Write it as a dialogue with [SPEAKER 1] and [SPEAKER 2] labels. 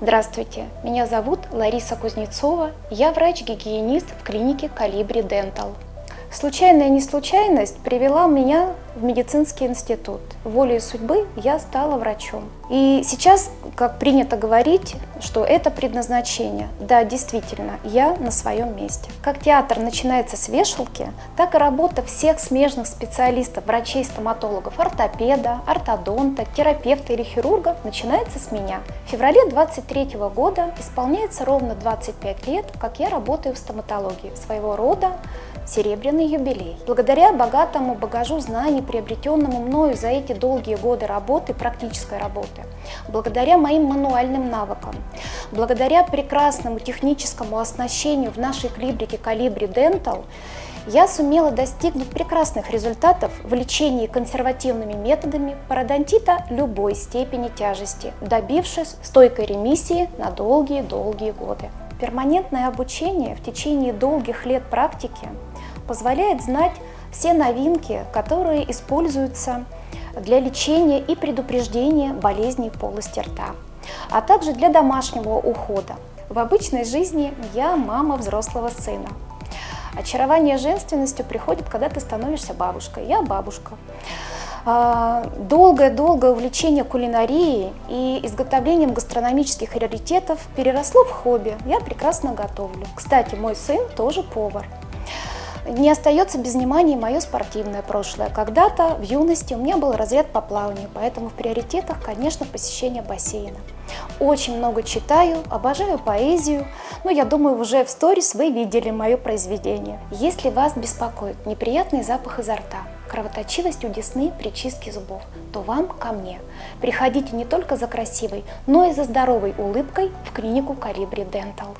[SPEAKER 1] Здравствуйте, меня зовут Лариса Кузнецова, я врач-гигиенист в клинике Калибри Дентал. Случайная неслучайность привела меня в медицинский институт. Волей судьбы я стала врачом. И сейчас, как принято говорить, что это предназначение. Да, действительно, я на своем месте. Как театр начинается с вешалки, так и работа всех смежных специалистов, врачей-стоматологов, ортопеда, ортодонта, терапевта или хирурга начинается с меня. В феврале 23 года исполняется ровно 25 лет, как я работаю в стоматологии. Своего рода серебряный юбилей. Благодаря богатому багажу знаний, приобретенному мною за эти долгие годы работы, практической работы, благодаря моим мануальным навыкам, благодаря прекрасному техническому оснащению в нашей клибрике Калибри Dental, я сумела достигнуть прекрасных результатов в лечении консервативными методами пародонтита любой степени тяжести, добившись стойкой ремиссии на долгие-долгие годы. Перманентное обучение в течение долгих лет практики позволяет знать все новинки, которые используются для лечения и предупреждения болезней полости рта, а также для домашнего ухода. В обычной жизни я мама взрослого сына. Очарование женственностью приходит, когда ты становишься бабушкой. Я бабушка. А, долгое-долгое увлечение кулинарией и изготовлением гастрономических раритетов переросло в хобби. Я прекрасно готовлю. Кстати, мой сын тоже повар. Не остается без внимания мое спортивное прошлое. Когда-то в юности у меня был разряд по плаванию, поэтому в приоритетах, конечно, посещение бассейна. Очень много читаю, обожаю поэзию, но я думаю, уже в сторис вы видели мое произведение. Если вас беспокоит неприятный запах изо рта, кровоточивость у десны при чистке зубов, то вам ко мне. Приходите не только за красивой, но и за здоровой улыбкой в клинику Калибри Дентал.